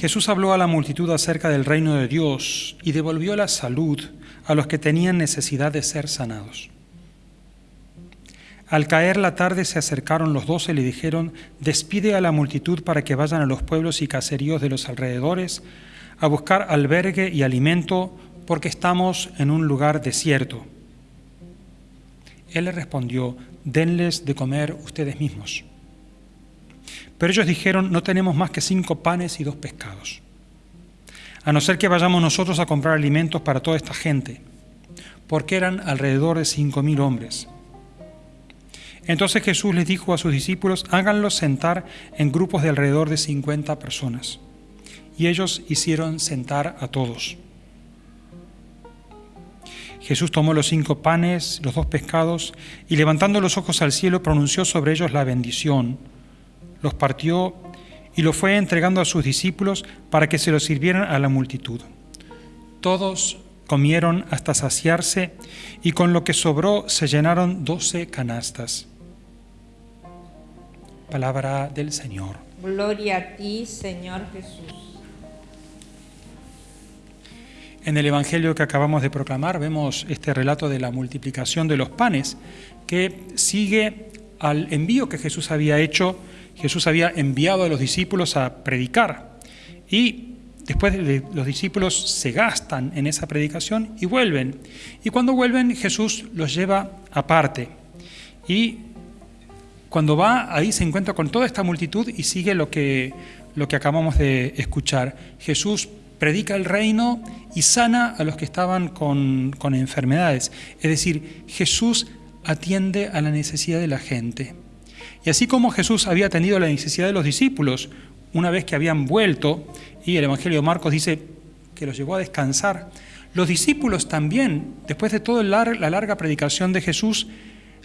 Jesús habló a la multitud acerca del reino de Dios y devolvió la salud a los que tenían necesidad de ser sanados. Al caer la tarde se acercaron los doce y le dijeron, despide a la multitud para que vayan a los pueblos y caseríos de los alrededores a buscar albergue y alimento porque estamos en un lugar desierto. Él le respondió, denles de comer ustedes mismos. Pero ellos dijeron, no tenemos más que cinco panes y dos pescados, a no ser que vayamos nosotros a comprar alimentos para toda esta gente, porque eran alrededor de cinco mil hombres. Entonces Jesús les dijo a sus discípulos, háganlos sentar en grupos de alrededor de cincuenta personas. Y ellos hicieron sentar a todos. Jesús tomó los cinco panes, los dos pescados, y levantando los ojos al cielo pronunció sobre ellos la bendición, los partió y lo fue entregando a sus discípulos para que se los sirvieran a la multitud. Todos comieron hasta saciarse y con lo que sobró se llenaron doce canastas. Palabra del Señor. Gloria a ti, Señor Jesús. En el Evangelio que acabamos de proclamar vemos este relato de la multiplicación de los panes que sigue al envío que Jesús había hecho. Jesús había enviado a los discípulos a predicar y después los discípulos se gastan en esa predicación y vuelven. Y cuando vuelven Jesús los lleva aparte y cuando va ahí se encuentra con toda esta multitud y sigue lo que, lo que acabamos de escuchar. Jesús predica el reino y sana a los que estaban con, con enfermedades. Es decir, Jesús atiende a la necesidad de la gente. Y así como Jesús había atendido la necesidad de los discípulos una vez que habían vuelto, y el Evangelio de Marcos dice que los llevó a descansar, los discípulos también, después de toda la larga predicación de Jesús,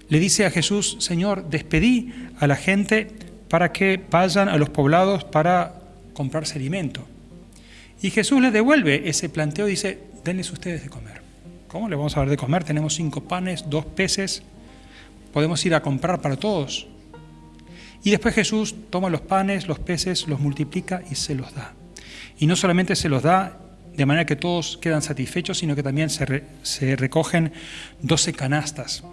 le dice a Jesús, Señor, despedí a la gente para que vayan a los poblados para comprarse alimento. Y Jesús les devuelve ese planteo y dice, denles ustedes de comer. ¿Cómo le vamos a dar de comer? Tenemos cinco panes, dos peces, podemos ir a comprar para todos. Y después Jesús toma los panes, los peces, los multiplica y se los da. Y no solamente se los da de manera que todos quedan satisfechos, sino que también se, recogen doce canastas.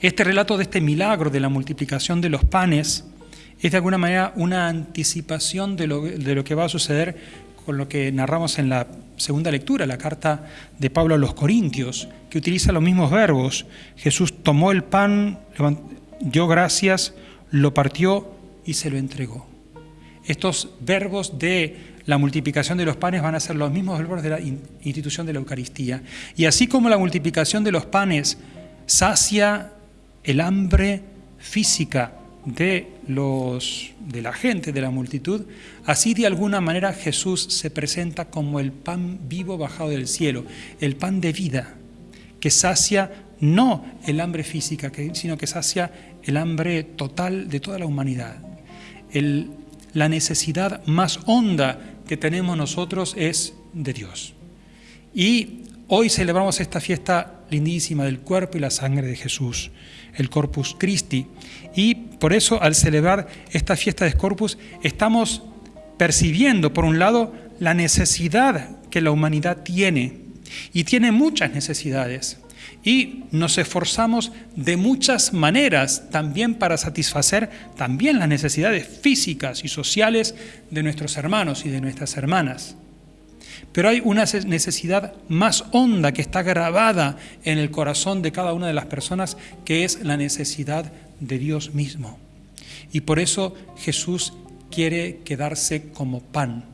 Este relato de este milagro de la multiplicación de los panes es de alguna manera una anticipación de lo, de lo que va a suceder con lo que narramos en la segunda lectura, la carta de Pablo a los Corintios, que utiliza los mismos verbos. Jesús tomó el pan, dio gracias, lo partió y se lo entregó. Estos verbos de la multiplicación de los panes van a ser los mismos verbos de la institución de la Eucaristía. Y así como la multiplicación de los panes sacia el hambre física de, los, de la gente, de la multitud, así de alguna manera Jesús se presenta como el pan vivo bajado del cielo, el pan de vida, que sacia no el hambre física, sino que sacia el hambre total de toda la humanidad. la necesidad más honda que tenemos nosotros es de Dios. Y hoy celebramos esta fiesta lindísima del cuerpo y la sangre de Jesús el Corpus Christi. Y por eso al celebrar esta fiesta de Corpus estamos percibiendo, por un lado, la necesidad que la humanidad tiene. Y tiene muchas necesidades. Y nos esforzamos de muchas maneras también para satisfacer también las necesidades físicas y sociales de nuestros hermanos y de nuestras hermanas. Pero hay una necesidad más honda que está grabada en el corazón de cada una de las personas, que es la necesidad de Dios mismo. Y por eso Jesús quiere quedarse como pan.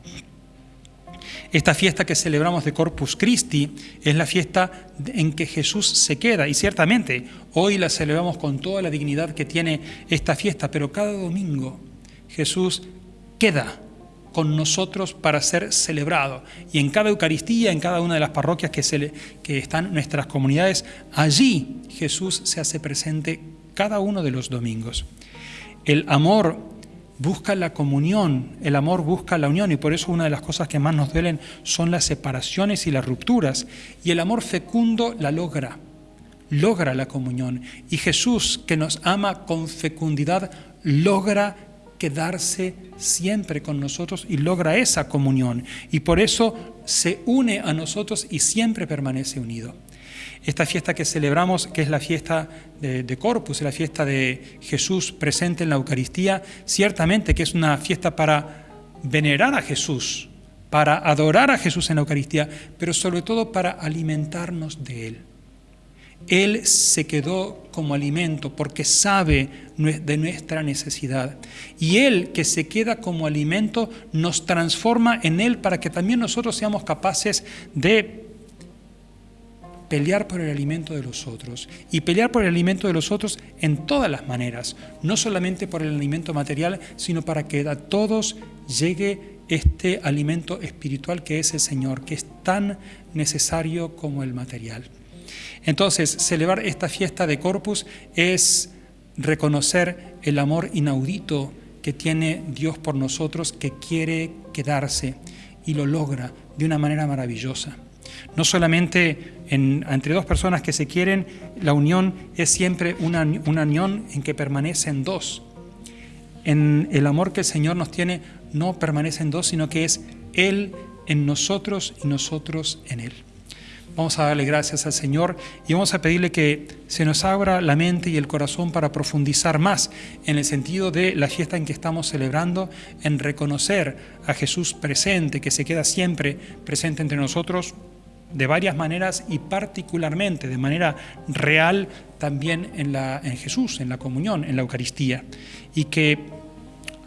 Esta fiesta que celebramos de Corpus Christi es la fiesta en que Jesús se queda y ciertamente hoy la celebramos con toda la dignidad que tiene esta fiesta, pero cada domingo Jesús queda con nosotros para ser celebrado. Y en cada Eucaristía, en cada una de las parroquias que, se que están nuestras comunidades, allí Jesús se hace presente cada uno de los domingos. El amor busca la comunión, el amor busca la unión y por eso una de las cosas que más nos duelen son las separaciones y las rupturas. Y el amor fecundo la logra, logra la comunión. Y Jesús, que nos ama con fecundidad, logra quedarse siempre con nosotros y logra esa comunión. Y por eso se une a nosotros y siempre permanece unido. Esta fiesta que celebramos, que es la fiesta de, Corpus, la fiesta de Jesús presente en la Eucaristía, ciertamente que es una fiesta para venerar a Jesús, para adorar a Jesús en la Eucaristía, pero sobre todo para alimentarnos de Él. Él se quedó como alimento porque sabe de nuestra necesidad. Y Él que se queda como alimento nos transforma en Él para que también nosotros seamos capaces de pelear por el alimento de los otros. Y pelear por el alimento de los otros en todas las maneras, no solamente por el alimento material, sino para que a todos llegue este alimento espiritual que es el Señor, que es tan necesario como el material. Entonces, celebrar esta fiesta de Corpus es reconocer el amor inaudito que tiene Dios por nosotros, que quiere quedarse y lo logra de una manera maravillosa. No solamente entre dos personas que se quieren, la unión es siempre una, una unión en que permanecen dos. En el amor que el Señor nos tiene no permanecen dos, sino que es Él en nosotros y nosotros en Él. Vamos a darle gracias al Señor y vamos a pedirle que se nos abra la mente y el corazón para profundizar más en el sentido de la fiesta en que estamos celebrando, en reconocer a Jesús presente, que se queda siempre presente entre nosotros de varias maneras y particularmente de manera real también en, la, en Jesús, en la comunión, en la Eucaristía. Y que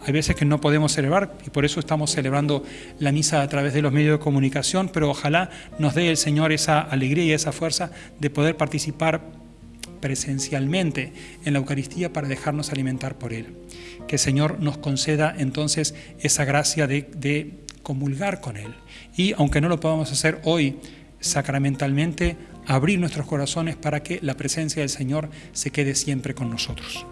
hay veces que no podemos celebrar y por eso estamos celebrando la misa a través de los medios de comunicación, pero ojalá nos dé el Señor esa alegría y esa fuerza de poder participar presencialmente en la Eucaristía para dejarnos alimentar por Él. Que el Señor nos conceda entonces esa gracia de, de comulgar con Él. Y aunque no lo podamos hacer hoy sacramentalmente, abrir nuestros corazones para que la presencia del Señor se quede siempre con nosotros.